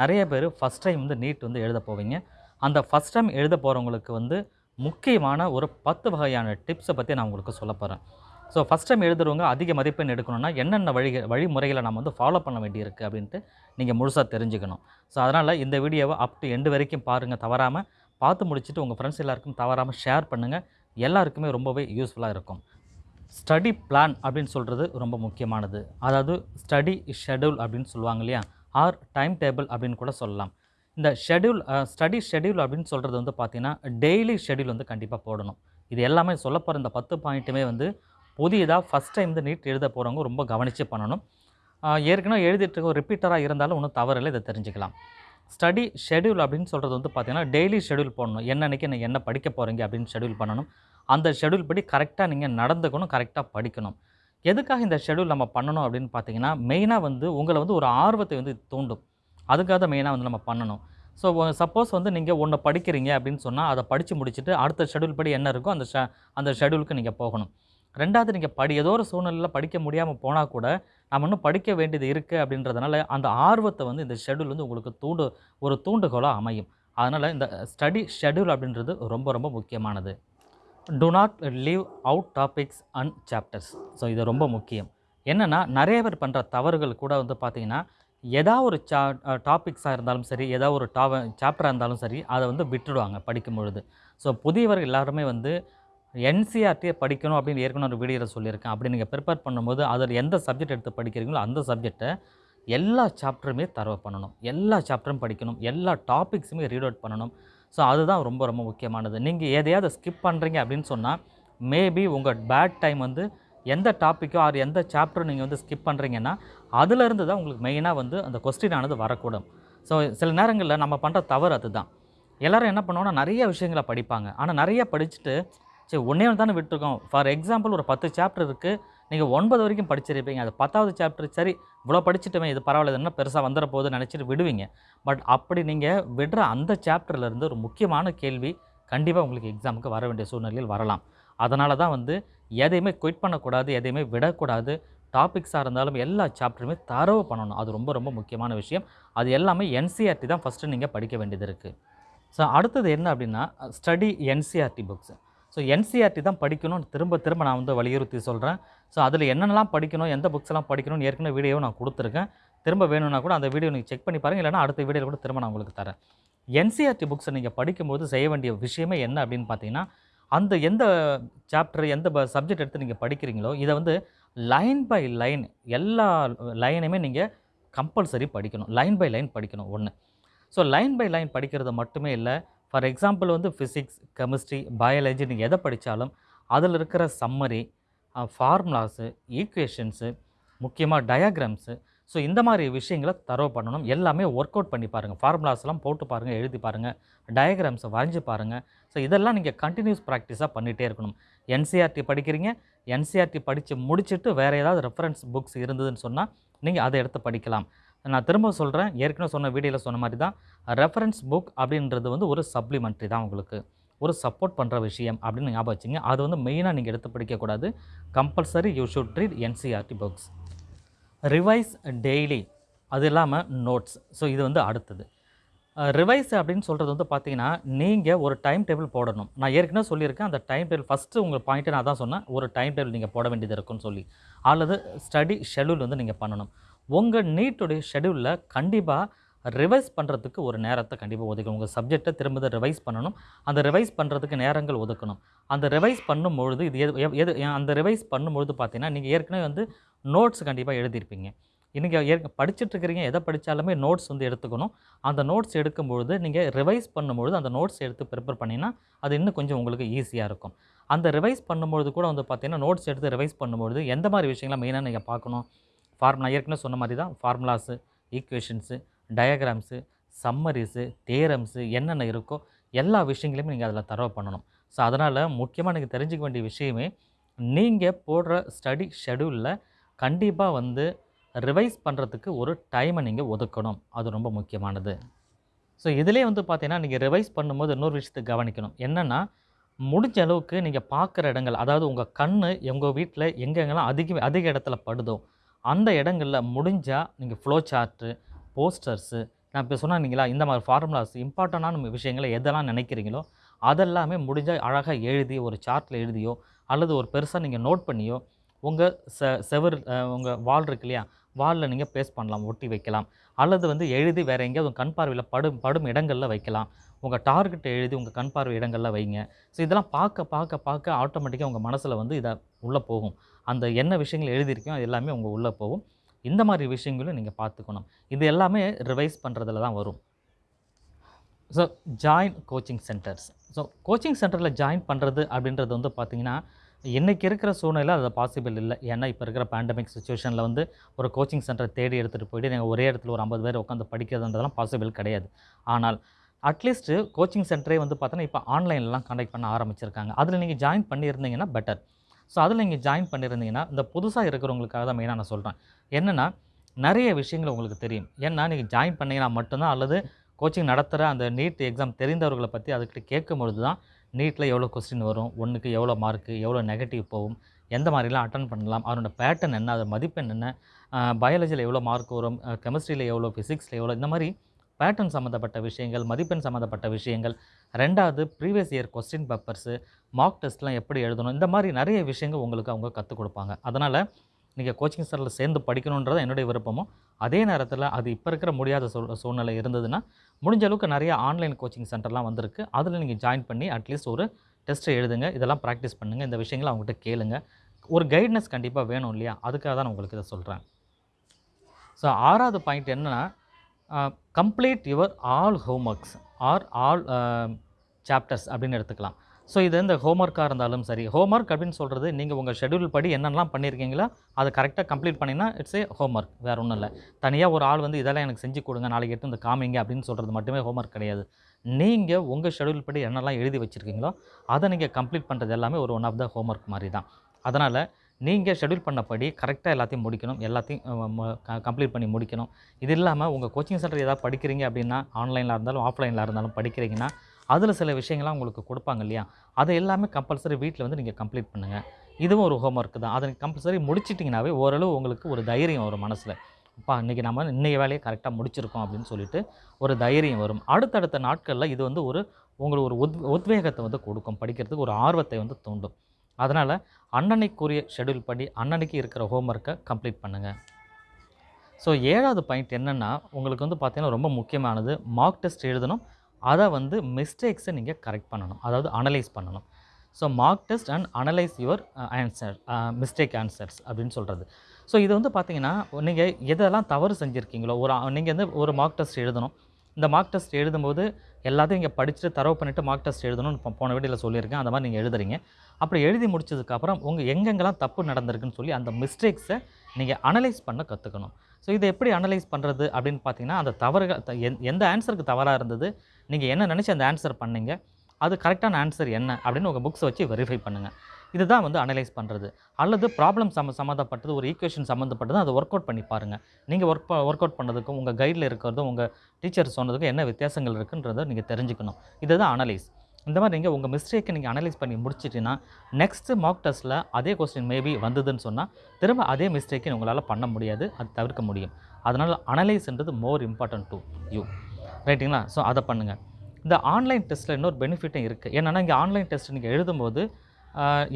நிறைய பேர் first time வந்து நீட் வந்து எழுத போவீங்க. அந்த ஃபஸ்ட் டைம் எழுத போகிறவங்களுக்கு வந்து முக்கியமான ஒரு பத்து வகையான டிப்ஸை பற்றி நான் உங்களுக்கு சொல்ல போகிறேன் ஸோ ஃபஸ்ட் டைம் எழுதுறவங்க அதிக மதிப்பெண் எடுக்கணும்னா என்னென்ன வழி வழிமுறைகளை நம்ம வந்து ஃபாலோ பண்ண வேண்டியிருக்கு அப்படின்ட்டு நீங்கள் முழுசாக தெரிஞ்சுக்கணும். ஸோ அதனால் இந்த வீடியோவை அப் டு எண்டு வரைக்கும் பாருங்கள் தவறாமல் பார்த்து முடிச்சுட்டு உங்கள் ஃப்ரெண்ட்ஸ் எல்லாருக்கும் தவறாமல் ஷேர் பண்ணுங்கள் எல்லாருக்குமே ரொம்பவே யூஸ்ஃபுல்லாக இருக்கும். ஸ்டடி பிளான் அப்படின்னு சொல்கிறது ரொம்ப முக்கியமானது. அதாவது ஸ்டடி ஷெடியூல் அப்படின்னு சொல்லுவாங்க இல்லையா? ஆர் டைம் டேபிள் அப்படின்னு கூட சொல்லலாம். இந்த ஷெடியூல் ஸ்டடி ஷெடியூல் அப்படின்னு சொல்கிறது வந்து பார்த்திங்கன்னா டெய்லி ஷெடியூல் வந்து கண்டிப்பாக போடணும். இது எல்லாமே சொல்ல போகிற இந்த பத்து பாயிண்ட்டுமே வந்து புதியதாக ஃபஸ்ட் டைம் வந்து நீட் எழுத போகிறவங்க ரொம்ப கவனித்து பண்ணணும். ஏற்கனவே எழுதிட்டு இருக்க ரிப்பீட்டராக இருந்தாலும் ஒன்றும் தவறில்லை இதை தெரிஞ்சுக்கலாம். ஸ்டடி ஷெடியூல் அப்படின்னு சொல்கிறது வந்து பார்த்திங்கன்னா டெய்லி ஷெடியூல் போடணும். என்னன்னைக்கு நீங்கள் என்ன படிக்க போகிறீங்க அப்படின்னு ஷெடியூல் பண்ணணும். அந்த ஷெடியூல் படி கரெக்டாக நீங்கள் நடந்துக்கணும் கரெக்டாக படிக்கணும். எதுக்காக இந்த ஷெடியூல் நம்ம பண்ணணும் அப்படின்னு பார்த்தீங்கன்னா மெயினாக வந்து உங்களை வந்து ஒரு ஆர்வத்தை வந்து தூண்டும். அதுக்காக தான் மெயினாக வந்து நம்ம பண்ணணும். ஸோ சப்போஸ் வந்து நீங்கள் ஒன்று படிக்கிறீங்க அப்படின்னு சொன்னால் அதை படித்து முடிச்சுட்டு அடுத்த ஷெடியூல் படி என்ன இருக்கோ அந்த ஷ அந்த ஷெடியூலுக்கு நீங்கள் போகணும். ரெண்டாவது நீங்கள் படி ஏதோ ஒரு சூழ்நிலையில் படிக்க முடியாமல் போனால் கூட நம்ம இன்னும் படிக்க வேண்டியது இருக்குது அப்படின்றதுனால அந்த ஆர்வத்தை வந்து இந்த ஷெடியூல் வந்து உங்களுக்கு தூண்டு ஒரு தூண்டுகோலாக அமையும். அதனால் இந்த ஸ்டடி ஷெடியூல் அப்படின்றது ரொம்ப ரொம்ப முக்கியமானது. Do not leave out topics and chapters so இது ரொம்ப முக்கியம். என்னென்னா நிறைய பேர் பண்ணுற தவறுகள் கூட வந்து பார்த்திங்கன்னா ஏதாவது ஒரு சா டாபிக்ஸாக இருந்தாலும் சரி ஏதாவது ஒரு டாவ சாப்டராக இருந்தாலும் சரி அதை வந்து விட்டுடுவாங்க படிக்கும் பொழுது ஸோ புதியவர்கள் எல்லாருமே வந்து என்சிஆர்டியை படிக்கணும் அப்படின்னு ஏற்கனவே ஒரு வீடியோவில் சொல்லியிருக்கேன். அப்படி நீங்கள் ப்ரிப்பேர் பண்ணும்போது அதில் எந்த சப்ஜெக்ட் எடுத்து படிக்கிறீங்களோ அந்த சப்ஜெக்டை எல்லா சாப்டருமே தரவு பண்ணணும். எல்லா சாப்டரும் படிக்கணும். எல்லா டாபிக்ஸுமே ரீட் அவுட் பண்ணணும். ஸோ அதுதான் ரொம்ப ரொம்ப முக்கியமானது. நீங்கள் எதையாவது ஸ்கிப் பண்ணுறீங்க அப்படின்னு சொன்னால் மேபி உங்கள் பேட் டைம் வந்து எந்த டாப்பிக்கோ ஆர் எந்த சாப்டரும் நீங்கள் வந்து ஸ்கிப் பண்ணுறீங்கன்னா அதுலேருந்து தான் உங்களுக்கு மெயினாக வந்து அந்த கொஸ்டின் ஆனது வரக்கூடும். ஸோ சில நேரங்களில் நம்ம பண்ணுற தவறு அதுதான். எல்லோரும் என்ன பண்ணுவோம்னா நிறைய விஷயங்களை படிப்பாங்க. ஆனால் நிறைய படிச்சுட்டு சரி ஒன்றே ஒன்று தானே விட்டுருக்கோம். ஃபார் எக்ஸாம்பிள் ஒரு பத்து சாப்டர் இருக்குது நீங்கள் ஒன்பது வரைக்கும் படிச்சிருப்பீங்க. அது பத்தாவது சாப்டர் சரி இவ்வளோ படிச்சுட்டுமே இது பரவாயில்ல என்ன பெருசாக வந்துட போகுது நினச்சிட்டு விடுவீங்க. பட் அப்படி நீங்கள் விடுற அந்த சாப்டர்லேருந்து ஒரு முக்கியமான கேள்வி கண்டிப்பாக உங்களுக்கு எக்ஸாமுக்கு வர வேண்டிய சூழ்நிலையில் வரலாம். அதனால தான் வந்து எதையுமே குயிட் பண்ணக்கூடாது எதையுமே விடக்கூடாது. டாபிக்ஸாக இருந்தாலும் எல்லா சாப்டருமே தரவு பண்ணணும். அது ரொம்ப ரொம்ப முக்கியமான விஷயம். அது எல்லாமே என்சிஆர்டி தான் ஃபஸ்ட்டு நீங்கள் படிக்க வேண்டியது இருக்குது ஸோ அடுத்தது என்ன அப்படின்னா study NCERT books so NCERT தான் படிக்கணும்னு திரும்ப திரும்ப நான் வந்து வலியுறுத்தி சொல்கிறேன் ஸோ அதில் என்னென்னலாம் படிக்கணும் எந்த புக்ஸ்லாம் படிக்கணும்னு ஏற்கனவே வீடியோ நான் கொடுத்துருக்கேன். திரும்ப வேணும்னா கூட அந்த வீடியோ நீங்கள் செக் பண்ணி பாருங்கள் இல்லைனா அடுத்த வீடியோவில் கூட திரும்ப நான் உங்களுக்கு தரேன். என்சிஆர்டி புக்ஸை நீங்கள் படிக்கும்போது செய்ய வேண்டிய விஷயமே என்ன அப்படின்னு பார்த்தீங்கன்னா அந்த எந்த சாப்டர் எந்த சப்ஜெக்ட் எடுத்து நீங்கள் படிக்கிறீங்களோ இதை வந்து லைன் பை லைன் எல்லா லைனையுமே நீங்கள் கம்பல்சரி படிக்கணும். லைன் பை லைன் படிக்கணும் ஒன்று ஸோ லைன் பை லைன் படிக்கிறது மட்டுமே இல்லை ஃபார் எக்ஸாம்பிள் வந்து ஃபிசிக்ஸ் கெமிஸ்ட்ரி பயாலஜி நீங்கள் எதை படித்தாலும் அதில் இருக்கிற சம்மரி ஃபார்முலாஸு ஈக்குவேஷன்ஸு முக்கியமாக டயாகிராம்ஸு ஸோ இந்த மாதிரி விஷயங்களை தரவு பண்ணணும். எல்லாமே ஒர்க் அவுட் பண்ணி பாருங்கள் ஃபார்முலாஸ்லாம் போட்டு பாருங்கள் எழுதி பாருங்கள் டயக்ராம்ஸை வரைஞ்சி பாருங்கள் ஸோ இதெல்லாம் நீங்கள் கண்டினியூஸ் ப்ராக்டிஸாக பண்ணிகிட்டே இருக்கணும். என்சிஆர்டி படிக்கிறீங்க என்சிஆர்டி படித்து முடிச்சுட்டு வேறு ஏதாவது ரெஃபரன்ஸ் புக்ஸ் இருந்ததுன்னு சொன்னால் நீங்கள் அதை எடுத்து படிக்கலாம். நான் திரும்ப சொல்கிறேன் ஏற்கனவே சொன்ன வீடியோவில் சொன்ன மாதிரி தான் ரெஃபரன்ஸ் புக் அப்படின்றது வந்து ஒரு சப்ளிமெண்ட்ரி தான் உங்களுக்கு. ஒரு சப்போர்ட் பண்ணுற விஷயம் அப்படின்னு ஞாபகம் வச்சுங்க. அது வந்து மெயினாக நீங்கள் எடுத்து படிக்கக்கூடாது compulsory you should read NCERT books revise daily அது இல்லாமல் நோட்ஸ் ஸோ இது வந்து அடுத்தது. ரிவைஸ் அப்படின்னு சொல்கிறது வந்து பார்த்தீங்கன்னா நீங்கள் ஒரு டைம் டேபிள் போடணும். நான் ஏற்கனவே சொல்லியிருக்கேன். அந்த டைம் டேபிள் ஃபஸ்ட்டு உங்கள் பாயிண்ட்டை நான் தான் சொன்னேன். ஒரு டைம் டேபிள் நீங்கள் போட வேண்டியது இருக்குன்னு சொல்லி. அல்லது ஸ்டடி ஷெடியூல் வந்து நீங்கள் பண்ணணும். உங்கள் நீட்டுடைய ஷெடியூலில் கண்டிப்பாக ரிவைஸ் பண்ணுறதுக்கு ஒரு நேரத்தை கண்டிப்பாக ஒதுக்கணும். உங்கள் சப்ஜெக்டை திரும்ப ரிவைஸ் பண்ணணும். அந்த ரிவைஸ் பண்ணுறதுக்கு நேரங்கள் ஒதுக்கணும். அந்த ரிவைஸ் பண்ணும்பொழுது இது எது எது அந்த ரிவைஸ் பண்ணும்பொழுது பார்த்தீங்கன்னா நீங்கள் ஏற்கனவே வந்து நோட்ஸ் கண்டிப்பாக எழுதியிருப்பீங்க. இன்றைக்கி ஏற்க படிச்சுட்ருக்கிறீங்க எதை படித்தாலுமே நோட்ஸ் வந்து எடுத்துக்கணும். அந்த நோட்ஸ் எடுக்கும்பொழுது நீங்கள் ரிவைஸ் பண்ணும்பொழுது அந்த நோட்ஸ் எடுத்து ப்ரிப்பேர் பண்ணிங்கன்னா அது இன்னும் கொஞ்சம் உங்களுக்கு ஈஸியாக இருக்கும். அந்த ரிவைஸ் பண்ணும்பொழுது கூட வந்து பார்த்திங்கன்னா நோட்ஸ் எடுத்து ரிவைஸ் பண்ணும்பொழுது எந்த மாதிரி விஷயங்களை மெயினாக நீங்கள் பார்க்கணும்? ஃபார்முலா ஏற்கனவே சொன்ன மாதிரி தான் formulas equations diagrams summaries theorems என்னென்ன இருக்கோ எல்லா விஷயங்களையுமே நீங்கள் அதில் தரவு பண்ணணும். ஸோ அதனால் முக்கியமாக நீங்கள் தெரிஞ்சுக்க வேண்டிய விஷயமே நீங்கள் போடுற ஸ்டடி ஷெடியூலில் கண்டிப்பாக வந்து ரிவைஸ் பண்ணுறதுக்கு ஒரு டைமை நீங்கள் ஒதுக்கணும். அது ரொம்ப முக்கியமானது. ஸோ இதிலே வந்து பார்த்தீங்கன்னா நீங்கள் ரிவைஸ் பண்ணும்போது இன்னொரு விஷயத்தை கவனிக்கணும். என்னென்னா முடிஞ்ச அளவுக்கு நீங்கள் பார்க்குற இடங்கள் அதாவது உங்கள் கண் உங்கள் வீட்டில் எங்கெங்கெல்லாம் அதிக அதிக இடத்துல படுதோ அந்த இடங்களில் முடிஞ்சால் நீங்கள் ஃப்ளோ சார்ட்டு போஸ்டர்ஸு நான் இப்போ சொன்னீங்களா இந்த மாதிரி ஃபார்முலாஸ் இம்பார்ட்டண்டான விஷயங்களை எதெல்லாம் நினைக்கிறீங்களோ அதெல்லாமே முடிஞ்சால் அழகாக எழுதி ஒரு சார்ட்டில் எழுதியோ அல்லது ஒரு பெருசாக நீங்கள் நோட் பண்ணியோ உங்கள் செ செவர் உங்கள் வால் இருக்கு இல்லையா வாலில் நீங்கள் பேஸ் பண்ணலாம் ஒட்டி வைக்கலாம். அல்லது வந்து எழுதி வேறு எங்கேயாவது உங்கள் கண் பார்வையில் படும் படும் இடங்களில் வைக்கலாம். உங்கள் டார்கெட்டை எழுதி உங்கள் கண் பார்வை இடங்களில் வைங்க. ஸோ இதெல்லாம் பார்க்க பார்க்க பார்க்க ஆட்டோமேட்டிக்காக உங்கள் மனசில் வந்து இதை உள்ளே போகும். அந்த என்ன விஷயங்கள் எழுதியிருக்கோ அது எல்லாமே உங்கள் உள்ளே போகும். இந்த மாதிரி விஷயங்களும் நீங்கள் பார்த்துக்கணும். இது எல்லாமே ரிவைஸ் பண்ணுறதுல தான் வரும். So join coaching centres so coaching சென்டரில் ஜாயின் பண்ணுறது அப்படின்றது வந்து பார்த்திங்கன்னா இன்றைக்கி இருக்கிற சூழ்நிலை அது பாசிபிள் இல்லை. ஏன்னா இப்போ இருக்கிற பேண்டமிக் சுச்சுவேஷனில் வந்து ஒரு கோச்சிங் சென்டரை தேடி எடுத்துகிட்டு போயிட்டு நீங்கள் ஒரே இடத்துல ஒரு ஐம்பது பேர் உட்காந்து படிக்கிறதுன்றதெல்லாம் பாசிபிள் கிடையாது. ஆனால் அட்லீஸ்ட்டு கோச்சிங் சென்டரே வந்து பார்த்தோன்னா இப்போ ஆன்லைன்லலாம் கண்டக்ட் பண்ண ஆரம்பிச்சிருக்காங்க. அதில் நீங்கள் ஜாயின் பண்ணியிருந்தீங்கன்னா பெட்டர் ஸோ அதில் நீங்கள் ஜாயின் பண்ணியிருந்தீங்கன்னா இந்த புதுசாக இருக்கிறவங்களுக்காக தான் மெயினாக நான் சொல்கிறேன் என்னென்னா நிறைய விஷயங்கள் உங்களுக்கு தெரியும். ஏன்னா நீங்கள் ஜாயின் பண்ணீங்கன்னா மட்டும்தான் அல்லது கோச்சிங் நடத்துகிற அந்த நீட் எக்ஸாம் தெரிந்தவர்களை பற்றி அதுக்கிட்ட கேட்கும் பொழுது தான் நீட்டில் எவ்வளோ கொஸ்டின் வரும் ஒன்றுக்கு எவ்வளோ மார்க்கு எவ்வளோ நெகட்டிவ் போகும் எந்த மாதிரிலாம் அட்டன் பண்ணலாம் அதனோட பேட்டர்ன் என்ன அது மதிப்பெண் என்ன பயாலஜியில் எவ்வளோ மார்க் வரும் கெமிஸ்ட்ரியில் எவ்வளோ ஃபிசிக்ஸில் எவ்வளோ இந்த மாதிரி பேட்டர்ன் சம்மந்தப்பட்ட விஷயங்கள் மதிப்பெண் சம்மந்தப்பட்ட விஷயங்கள். ரெண்டாவது previous year question papers mock டெஸ்ட்லாம் எப்படி எழுதணும்? இந்த மாதிரி நிறைய விஷயங்கள் உங்களுக்கு அவங்க கற்றுக் கொடுப்பாங்க. அதனால் நீங்கள் கோச்சிங் சென்டரில் சேர்ந்து படிக்கணுன்றது என்னுடைய விருப்பமும். அதே நேரத்தில் அது இப்போ இருக்கிற முடியாத சூழ் சூழ்நிலை இருந்ததுன்னா முடிஞ்ச அளவுக்கு நிறைய ஆன்லைன் கோச்சிங் சென்டர்லாம் வந்திருக்கு. அதில் நீங்கள் ஜாயின் பண்ணி அட்லீஸ்ட் ஒரு டெஸ்ட்டை எழுதுங்க. இதெல்லாம் ப்ராக்டிஸ் பண்ணுங்கள் இந்த விஷயங்களை அவங்ககிட்ட கேளுங்க. ஒரு கைட்னஸ் கண்டிப்பாக வேணும் இல்லையா? அதுக்காக தான் நான் உங்களுக்கு இதை சொல்கிறேன் ஸோ ஆறாவது பாயிண்ட் என்னென்னா complete your all homeworks or all chapters அப்படின்னு எடுத்துக்கலாம். ஸோ இது இந்த ஹோம்ஒர்க்காக இருந்தாலும் சரி ஹோம்ஒர்க் அப்படின்னு சொல்கிறது நீங்கள் உங்கள் ஷெட்யூல் படி என்னென்னலாம் பண்ணியிருக்கீங்களோ அதை கரெக்டாக கம்ப்ளீட் பண்ணினா இட்ஸ் ஏ ஹோம்ஒர்க் வேறு ஒன்றும் இல்லை. தனியாக ஒரு ஆள் வந்து இதெல்லாம் எனக்கு செஞ்சு கொடுங்க நாளைக்கு எடுத்து இந்த காமிங்க அப்படின்னு சொல்கிறது மட்டுமே ஹோம்ஒர்க் கிடையாது. நீங்கள் உங்கள் ஷெட்யூல் படி என்னெல்லாம் எழுதி வச்சுருக்கீங்களோ அதை நீங்கள் கம்ப்ளீட் பண்ணுறது எல்லாமே ஒரு ஒன் ஆஃப் த ஹோம்ஒர்க் மாதிரி தான். அதனால் நீங்கள் ஷெட்யூல் பண்ணபடி கரெக்டாக எல்லாத்தையும் முடிக்கணும். எல்லாத்தையும் கம்ப்ளீட் பண்ணி முடிக்கணும். இது இல்லாமல் உங்கள் கோச்சிங் சென்டர் ஏதாவது படிக்கிறீங்க அப்படின்னா ஆன்லைனில் இருந்தாலும் ஆஃப்லைனில் இருந்தாலும் படிக்கிறீங்கன்னா அதில் சில விஷயங்கள்லாம் உங்களுக்கு கொடுப்பாங்க இல்லையா? அதை எல்லாமே கம்பல்சரி வீட்டில் வந்து நீங்கள் கம்ப்ளீட் பண்ணுங்கள் இதுவும் ஒரு ஹோம் ஒர்க் தான். அதை கம்பல்சரி முடிச்சிட்டிங்கனாவே ஓரளவு உங்களுக்கு ஒரு தைரியம் வரும் மனசில். அப்பா இன்றைக்கி நம்ம இன்றைய வேலையை கரெக்டாக முடிச்சிருக்கோம் அப்படின்னு சொல்லிட்டு ஒரு தைரியம் வரும். அடுத்தடுத்த நாட்களில் இது வந்து ஒரு உங்களுக்கு ஒரு உத் உத்வேகத்தை வந்து கொடுக்கும். படிக்கிறதுக்கு ஒரு ஆர்வத்தை வந்து தூண்டும். அதனால் அன்னன்னைக்குரிய ஷெட்யூல் படி அன்னன்னைக்கு இருக்கிற ஹோம்ஒர்க்கை கம்ப்ளீட் பண்ணுங்கள் ஸோ ஏழாவது பாயிண்ட் என்னென்னா உங்களுக்கு வந்து பார்த்திங்கன்னா ரொம்ப முக்கியமானது மார்க் டெஸ்ட் எழுதணும். அதை வந்து மிஸ்டேக்ஸை நீங்கள் கரெக்ட் பண்ணணும். அதாவது அனலைஸ் பண்ணணும். So mock test and analyse your answer mistake answers அப்படின்னு சொல்கிறது ஸோ இது வந்து பார்த்தீங்கன்னா நீங்கள் எதெல்லாம் தவறு செஞ்சுருக்கீங்களோ ஒரு நீங்கள் வந்து ஒரு மார்க் டெஸ்ட் எழுதணும். இந்த மார்க் டெஸ்ட் எழுதும்போது எல்லாத்தையும் இங்கே படிச்சுட்டு தரவு பண்ணிவிட்டு மார்க் டெஸ்ட் எழுதணும்னு இப்போ போன வீடியோவில் சொல்லியிருக்கேன். அந்த மாதிரி நீங்கள் எழுதுறீங்க. அப்படி எழுதி முடிச்சதுக்கப்புறம் உங்கள் எங்கெங்கெல்லாம் தப்பு நடந்திருக்குன்னு சொல்லி அந்த மிஸ்டேக்ஸை நீங்கள் அனலைஸ் பண்ண கற்றுக்கணும் ஸோ இதை எப்படி அனலைஸ் பண்ணுறது அப்படின்னு பார்த்தீங்கன்னா அந்த தவறுகள் எந்- எந்த ஆன்சருக்கு தவறாக இருந்தது நீங்கள் என்ன நினச்சி அந்த ஆன்சர் பண்ணீங்க அது கரெக்டான ஆன்சர் என்ன அப்படின்னு உங்கள் புக்ஸை வச்சு வெரிஃபை பண்ணுங்கள் இதுதான் வந்து அனலைஸ் பண்ணுறது அல்லது ப்ராப்ளம் சம்ம சம்மந்தப்பட்டது ஒரு ஈக்குவேஷன் சம்மந்தப்பட்டது அதை ஒர்க் அவுட் பண்ணி பாருங்கள் நீங்கள் ஒர்க் ஒர்க் அவுட் பண்ணதுக்கும் உங்கள் கைடில் இருக்கிறதும் உங்கள் டீச்சர் சொன்னதுக்கும் என்ன வித்தியாசங்கள் இருக்குன்றதை நீங்கள் தெரிஞ்சுக்கணும். இதுதான் அனலைஸ் இந்த மாதிரி நீங்கள் உங்கள் மிஸ்டேக்கை நீங்கள் அனலைஸ் பண்ணி முடிச்சிட்டிங்கன்னா நெக்ஸ்ட்டு மார்க் டெஸ்ட்டில் அதே கொஸ்டின் மேபி வந்ததுன்னு சொன்னால் திரும்ப அதே மிஸ்டேக்கை உங்களால் பண்ண முடியாது அது தவிர்க்க முடியும். அதனால் அனலைஸ்ன்றது மோர் இம்பார்ட்டன்ட் டு யூ ரைட்டுங்களா ஸோ அதை பண்ணுங்கள் இந்த ஆன்லைன் டெஸ்ட்டில் இன்னொரு பெனிஃபிட்டும் இருக்குது என்னென்னா இங்கே ஆன்லைன் டெஸ்ட் நீங்கள் எழுதும்போது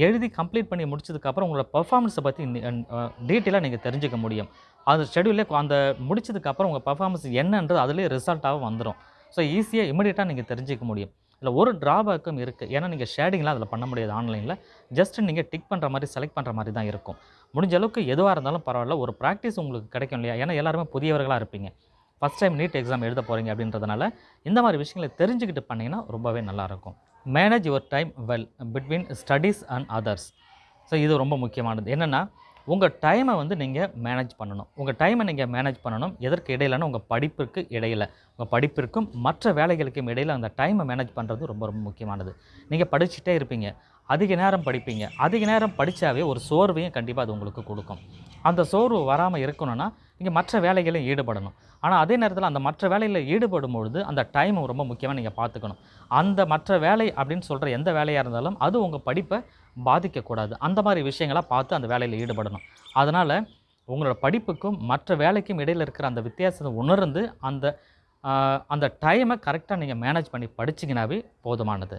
எழுதி கம்ப்ளீட் பண்ணி முடிச்சதுக்கப்புறம் உங்களோட பர்ஃபார்மன்ஸை பற்றி டீட்டெயிலாக நீங்கள் தெரிஞ்சுக்க முடியும். அந்த ஷெடியூலே அந்த முடிச்சதுக்கப்புறம் உங்கள் பர்ஃபார்மன்ஸ் என்னன்றது அதுலேயே ரிசல்ட்டாகவும் வந்துடும் ஸோ ஈஸியாக இமீடியட்டாக நீங்கள் தெரிஞ்சிக்க முடியும். இல்லை ஒரு ட்ராபேக்கும் இருக்குது ஏன்னா நீங்கள் ஷேடிங்லாம் அதில் பண்ண முடியாது ஆன்லைனில் ஜஸ்ட் நீங்கள் டிக் பண்ணுற மாதிரி செலக்ட் பண்ணுற மாதிரி தான் இருக்கும். முடிஞ்ச அளவுக்கு எதுவாக இருந்தாலும் பரவாயில்ல. ஒரு ப்ராக்டிஸ் உங்களுக்கு கிடைக்கும் இல்லையா? ஏன்னா எல்லாருமே புதியவர்களாக இருப்பீங்க. ஃபஸ்ட் டைம் நீட் எக்ஸாம் எழுத போகிறீங்க அப்படின்றதுனால இந்த மாதிரி விஷயங்களை தெரிஞ்சுக்கிட்டு பண்ணிங்கன்னா ரொம்பவே நல்லாயிருக்கும் manage your time well between studies and others so இது ரொம்ப முக்கியமானது. என்னென்னா உங்கள் டைமை வந்து நீங்கள் மேனேஜ் பண்ணணும். உங்கள் டைமை நீங்கள் மேனேஜ் பண்ணணும். எதற்கு இடையிலனா உங்கள் படிப்பிற்கு இடையில். உங்கள் படிப்பிற்கும் மற்ற வேலைகளுக்கும் இடையில் அந்த டைமை மேனேஜ் பண்ணுறது ரொம்ப ரொம்ப முக்கியமானது. நீங்கள் படிச்சுட்டே இருப்பீங்க. அதிக நேரம் படிப்பீங்க. அதிக நேரம் படித்தாவே ஒரு சோர்வையும் கண்டிப்பாக அது உங்களுக்கு கொடுக்கும். அந்த சோர்வு வராமல் இருக்கணும்னா நீங்கள் மற்ற வேலைகளையும் ஈடுபடணும். ஆனால் அதே நேரத்தில் அந்த மற்ற வேலையில் ஈடுபடும் பொழுது அந்த டைம் ரொம்ப முக்கியமாக நீங்கள் பார்த்துக்கணும். அந்த மற்ற வேலை அப்படின்னு சொல்கிற எந்த வேலையாக இருந்தாலும் அது உங்கள் படிப்பை பாதிக்கக்கூடாது. அந்த மாதிரி விஷயங்களாக பார்த்து அந்த வேலையில் ஈடுபடணும். அதனால் உங்களோட படிப்புக்கும் மற்ற வேலைக்கும் இடையில் இருக்கிற அந்த வித்தியாசத்தை உணர்ந்து அந்த அந்த டைமை கரெக்டாக நீங்கள் மேனேஜ் பண்ணி படிச்சிங்கனாவே போதுமானது.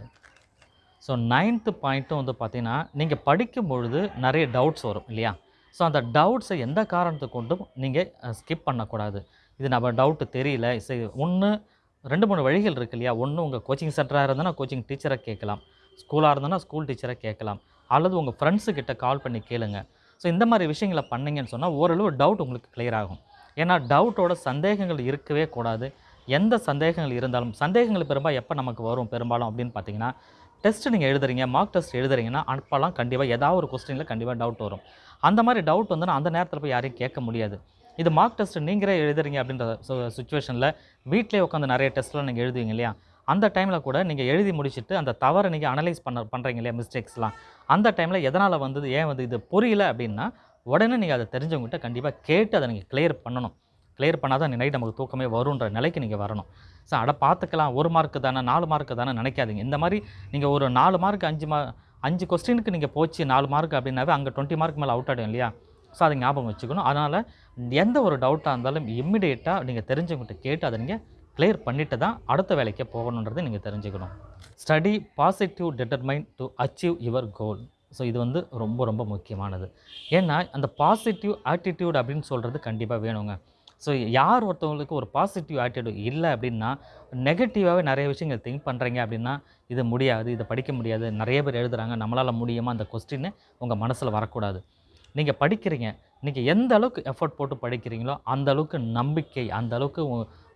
ஸோ நைன்த்து பாயிண்ட்டும் வந்து பார்த்திங்கன்னா நீங்கள் படிக்கும் பொழுது நிறைய டவுட்ஸ் வரும் இல்லையா? ஸோ அந்த டவுட்ஸை எந்த காரணத்தை கொண்டும் நீங்கள் ஸ்கிப் பண்ணக்கூடாது. இது நம்ம டவுட்டு தெரியல. சரி ஒன்று ரெண்டு மூணு வழிகள் இருக்கு இல்லையா? ஒன்று உங்கள் கோச்சிங் சென்டராக இருந்தனா கோச்சிங் டீச்சரை கேட்கலாம். ஸ்கூலாக இருந்தனா ஸ்கூல் டீச்சரை கேட்கலாம். அல்லது உங்கள் ஃப்ரெண்ட்ஸுக்கிட்ட கால் பண்ணி கேளுங்க. ஸோ இந்த மாதிரி விஷயங்களை பண்ணீங்கன்னு சொன்னால் ஓரளவு டவுட் உங்களுக்கு கிளியர் ஆகும். ஏன்னா டவுட்டோட சந்தேகங்கள் இருக்கவே கூடாது. எந்த சந்தேகங்கள் இருந்தாலும் சந்தேகங்கள் பெரும்பாலும் எப்போ நமக்கு வரும் பெரும்பாலும் அப்படின்னு பார்த்தீங்கன்னா டெஸ்ட் நீங்கள் எழுதுறீங்க மார்க் டெஸ்ட் எழுதுறீங்கன்னா அப்போல்லாம் கண்டிப்பாக ஏதாவது ஒரு கொஸ்டினில் கண்டிப்பாக டவுட் வரும். அந்த மாதிரி டவுட் வந்து அந்த நேரத்தில் போய் யாரையும் கேட்க முடியாது. இது மார்க் டெஸ்ட் நீங்களே எழுதுறீங்க அப்படின்ற சுச்சுவேஷனில் வீட்டிலே உட்காந்து நிறைய டெஸ்ட்லாம் நீங்கள் எழுதுவீங்க இல்லையா? அந்த டைமில் கூட நீங்கள் எழுதி முடிச்சுட்டு அந்த தவறை நீங்கள் அனலைஸ் பண்ண பண்ணுறீங்க இல்லையா மிஸ்டேக்ஸ்லாம் அந்த டைமில் எதனால் வந்தது ஏன் வந்து இது புரியல அப்படின்னா உடனே நீங்கள் அதை தெரிஞ்சவங்ககிட்ட கண்டிப்பாக கேட்டு அதை நீங்கள் கிளியர் பண்ணணும். கிளியர் பண்ணால் தான் நைட் நமக்கு தூக்கமே வருன்ற நிலைக்கு நீங்கள் வரணும். ஸோ அட பார்த்துக்கலாம். ஒரு மார்க்கு தானே நாலு மார்க்கு தானே நினைக்காதீங்க. இந்த மாதிரி நீங்கள் ஒரு நாலு மார்க் அஞ்சு மா அஞ்சு கொஸ்டினுக்கு நீங்கள் போச்சு நாலு மார்க் அப்படின்னாவே அங்கே டுவெண்ட்டி மார்க் மேலே அவுட் ஆகிடும் இல்லையா? ஸோ அதை ஞாபகம் வச்சுக்கணும். அதனால் எந்த ஒரு டவுட்டாக இருந்தாலும் இம்மிடியேட்டாக நீங்கள் தெரிஞ்சவங்ககிட்ட கேட்டு அதை நீங்கள் கிளியர் பண்ணிட்டு தான் அடுத்த வேலைக்கு போகணுன்றதை நீங்கள் தெரிஞ்சுக்கணும். Study positive determine to achieve your goal so இது வந்து ரொம்ப ரொம்ப முக்கியமானது. ஏன்னா அந்த பாசிட்டிவ் ஆட்டிடியூட் அப்படின்னு சொல்கிறது கண்டிப்பாக வேணுங்க. ஸோ யார் ஒருத்தவங்களுக்கு ஒரு பாசிட்டிவ் ஆட்டிடியூட் இல்லை அப்படின்னா நெகட்டிவாகவே நிறைய விஷயங்கள் திங்க் பண்ணுறீங்க அப்படின்னா இது முடியாது இதை படிக்க முடியாது. நிறைய பேர் எழுதுகிறாங்க நம்மளால் முடியுமா அந்த கொஸ்டின்னு உங்கள் மனசில் வரக்கூடாது. நீங்கள் படிக்கிறீங்க நீங்கள் எந்த அளவுக்கு எஃபோர்ட் போட்டு படிக்கிறீங்களோ அந்த அளவுக்கு நம்பிக்கை அந்த அளவுக்கு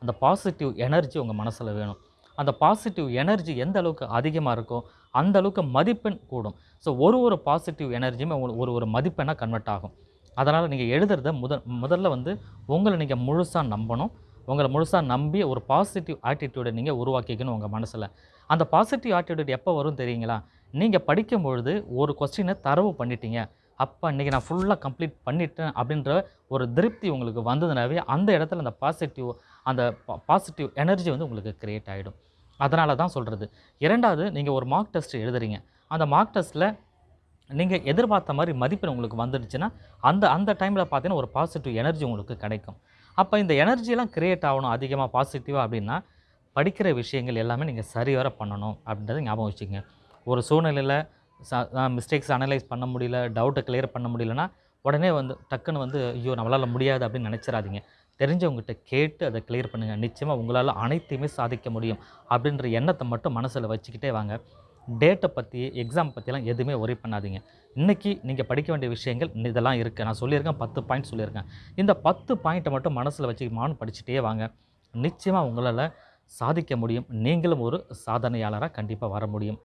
அந்த பாசிட்டிவ் எனர்ஜி உங்கள் மனசில் வேணும். அந்த பாசிட்டிவ் எனர்ஜி எந்த அளவுக்கு அதிகமாக இருக்கோ அந்த அளவுக்கு மதிப்பெண் கூடும். ஸோ ஒரு ஒரு பாசிட்டிவ் எனர்ஜியுமே உங்களுக்கு ஒரு ஒரு மதிப்பெண்ணாக கன்வெர்ட் ஆகும். அதனால் நீங்கள் எழுதுறத முத முதல்ல வந்து உங்களை நீங்கள் முழுசாக நம்பணும். உங்களை முழுசாக நம்பி ஒரு பாசிட்டிவ் ஆட்டிடியூடை நீங்கள் உருவாக்கிக்கணும் உங்கள் மனசில். அந்த பாசிட்டிவ் ஆட்டிடியூட் எப்போ வரும் தெரியுங்களா? நீங்கள் படிக்கும் பொழுது ஒரு கொஸ்டினை தரவு பண்ணிட்டீங்க. அப்போ இன்றைக்கி நான் ஃபுல்லாக கம்ப்ளீட் பண்ணிட்டேன் அப்படின்ற ஒரு திருப்தி உங்களுக்கு வந்ததுனாவே அந்த இடத்துல அந்த பாசிட்டிவ் அந்த பாசிட்டிவ் எனர்ஜி வந்து உங்களுக்கு க்ரியேட் ஆகிடும் அதனால தான் சொல்கிறது இரண்டாவது நீங்கள் ஒரு மார்க் டெஸ்ட் எழுதுறீங்க. அந்த மார்க் டெஸ்ட்டில் நீங்கள் எதிர்பார்த்த மாதிரி மதிப்பெண் உங்களுக்கு வந்துடுச்சுன்னா அந்த அந்த டைமில் பார்த்தீங்கன்னா ஒரு பாசிட்டிவ் எனர்ஜி உங்களுக்கு கிடைக்கும். அப்போ இந்த எனர்ஜிலாம் கிரியேட் ஆகணும் அதிகமாக பாசிட்டிவாக அப்படின்னா படிக்கிற விஷயங்கள் எல்லாமே நீங்கள் சரிவர பண்ணணும் அப்படின்றத ஞாபகம் வச்சுக்கோங்க. ஒரு சூழ்நிலையில் மிஸ்டேக்ஸ் அனலைஸ் பண்ண முடியல டவுட்டை கிளியர் பண்ண முடியலன்னா உடனே வந்து டக்குன்னு வந்து ஐயோ நம்மளால் முடியாது அப்படின்னு நினச்சிடாதீங்க. தெரிஞ்சவங்ககிட்ட கேட்டு அதை கிளியர் பண்ணுங்கள் நிச்சயமாக உங்களால் அனைத்தையுமே சாதிக்க முடியும் அப்படின்ற எண்ணத்தை மட்டும் மனசில் வச்சுக்கிட்டே வாங்க. டேட்டை பற்றி எக்ஸாம் பற்றிலாம் எதுவுமே ஒரே பண்ணாதீங்க. இன்றைக்கி நீங்கள் படிக்க வேண்டிய விஷயங்கள் இதெல்லாம் இருக்குது நான் சொல்லியிருக்கேன் பத்து பாயிண்ட் சொல்லியிருக்கேன். இந்த பத்து பாயிண்ட்டை மட்டும் மனசில் வச்சு மான் படிச்சுட்டே வாங்க. நிச்சயமாக உங்களால் சாதிக்க முடியும். நீங்களும் ஒரு சாதனையாளராக கண்டிப்பாக வர முடியும்.